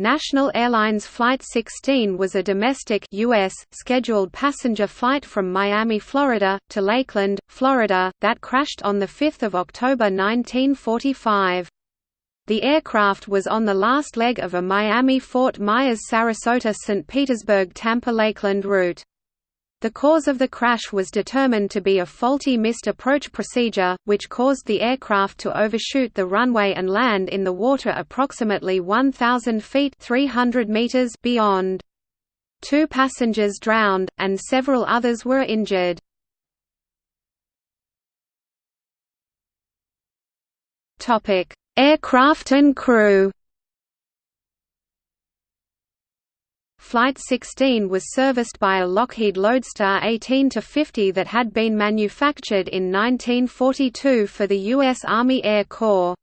National Airlines Flight 16 was a domestic US scheduled passenger flight from Miami, Florida, to Lakeland, Florida, that crashed on 5 October 1945. The aircraft was on the last leg of a Miami-Fort Myers-Sarasota-St. Petersburg-Tampa-Lakeland route. The cause of the crash was determined to be a faulty missed approach procedure, which caused the aircraft to overshoot the runway and land in the water approximately 1,000 feet 300 meters beyond. Two passengers drowned, and several others were injured. Aircraft and crew Flight 16 was serviced by a Lockheed Lodestar 18-50 that had been manufactured in 1942 for the U.S. Army Air Corps.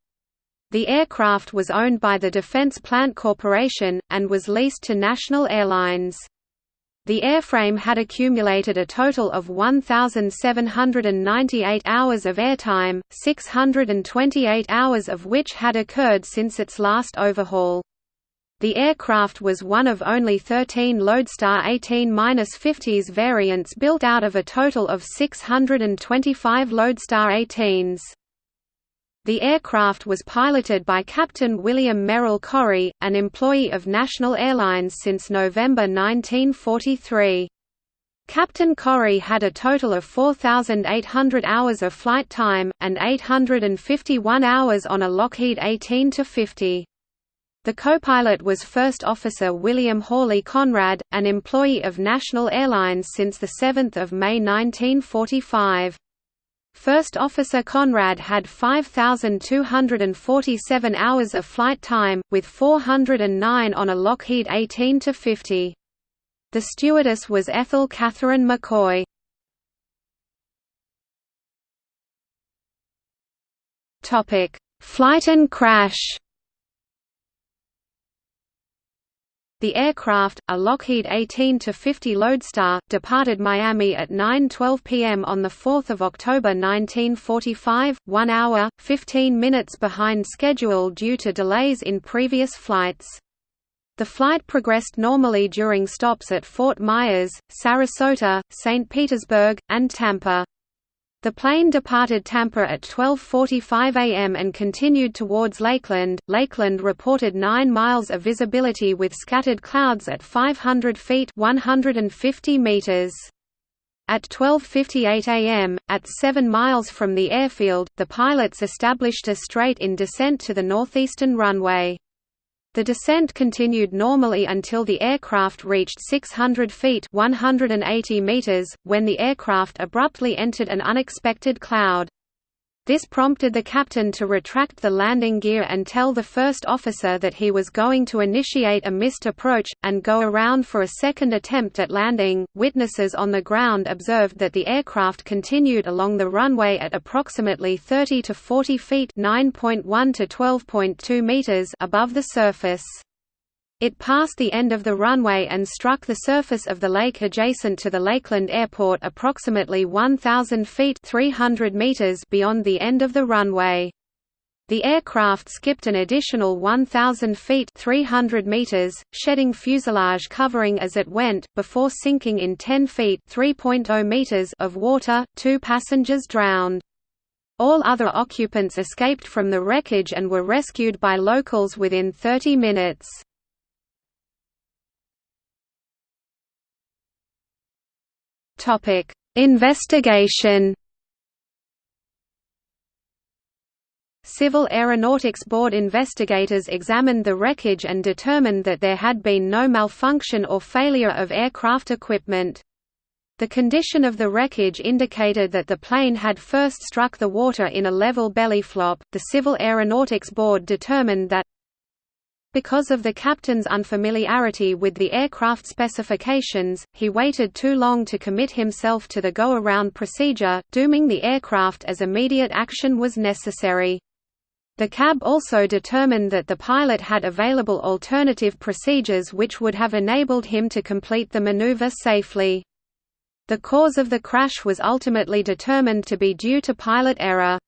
The aircraft was owned by the Defense Plant Corporation, and was leased to National Airlines. The airframe had accumulated a total of 1,798 hours of airtime, 628 hours of which had occurred since its last overhaul. The aircraft was one of only 13 Lodestar 18-50s variants built out of a total of 625 Lodestar 18s. The aircraft was piloted by Captain William Merrill Corry, an employee of National Airlines since November 1943. Captain Corry had a total of 4,800 hours of flight time, and 851 hours on a Lockheed 18-50. The co-pilot was First Officer William Hawley Conrad, an employee of National Airlines since 7 May 1945. First Officer Conrad had 5,247 hours of flight time, with 409 on a Lockheed 18-50. The stewardess was Ethel Catherine McCoy. Flight and crash The aircraft, a Lockheed 18-50 Lodestar, departed Miami at 9.12 p.m. on 4 October 1945, 1 hour, 15 minutes behind schedule due to delays in previous flights. The flight progressed normally during stops at Fort Myers, Sarasota, St. Petersburg, and Tampa. The plane departed Tampa at 12.45 am and continued towards Lakeland. Lakeland reported 9 miles of visibility with scattered clouds at 500 feet 150 meters. At 12.58 am, at 7 miles from the airfield, the pilots established a straight in descent to the northeastern runway. The descent continued normally until the aircraft reached 600 feet 180 meters, when the aircraft abruptly entered an unexpected cloud. This prompted the captain to retract the landing gear and tell the first officer that he was going to initiate a missed approach, and go around for a second attempt at landing. Witnesses on the ground observed that the aircraft continued along the runway at approximately 30 to 40 feet (9.1 to 12.2 meters) above the surface. It passed the end of the runway and struck the surface of the lake adjacent to the Lakeland Airport approximately 1,000 feet 300 meters beyond the end of the runway. The aircraft skipped an additional 1,000 feet 300 meters, shedding fuselage covering as it went, before sinking in 10 feet 3.0 meters of water, two passengers drowned. All other occupants escaped from the wreckage and were rescued by locals within 30 minutes. Topic: Investigation. Civil Aeronautics Board investigators examined the wreckage and determined that there had been no malfunction or failure of aircraft equipment. The condition of the wreckage indicated that the plane had first struck the water in a level belly flop. The Civil Aeronautics Board determined that because of the captain's unfamiliarity with the aircraft specifications, he waited too long to commit himself to the go-around procedure, dooming the aircraft as immediate action was necessary. The CAB also determined that the pilot had available alternative procedures which would have enabled him to complete the maneuver safely. The cause of the crash was ultimately determined to be due to pilot error.